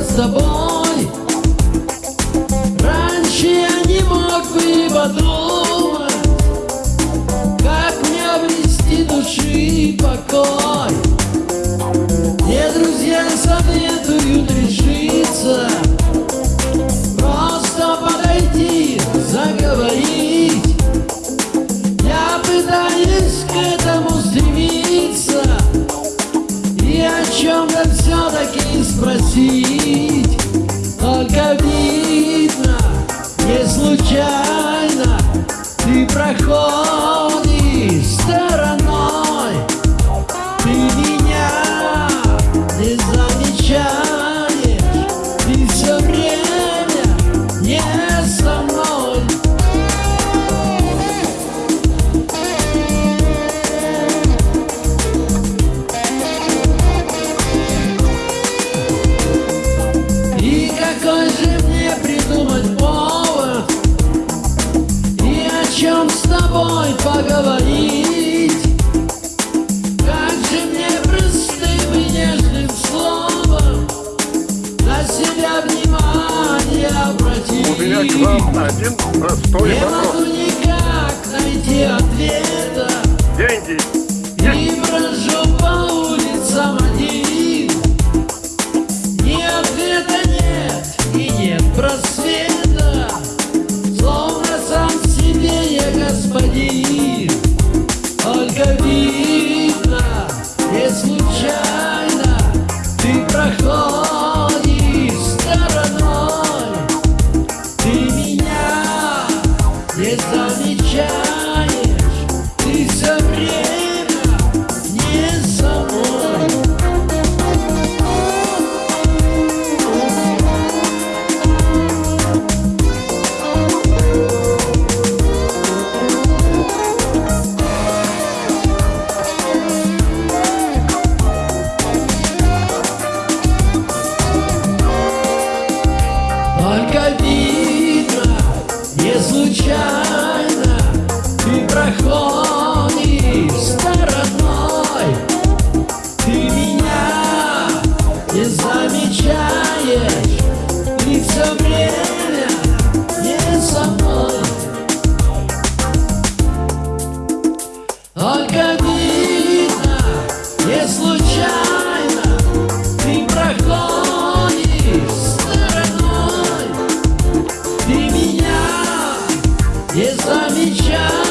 с тобой. Раньше я не мог бы подумать Как мне обрести души покой. Мне друзья советуют решиться Просто подойти, заговорить. Я пытаюсь к этому стремиться И о чем-то все-таки спросить поговорить. Как же мне простым и нежным словом На себя внимание У меня к вам один простой Не могу вопрос. никак найти ответа. Деньги И брожу по улицам один. Ни ответа нет и нет просвета не замечаешь не замечать.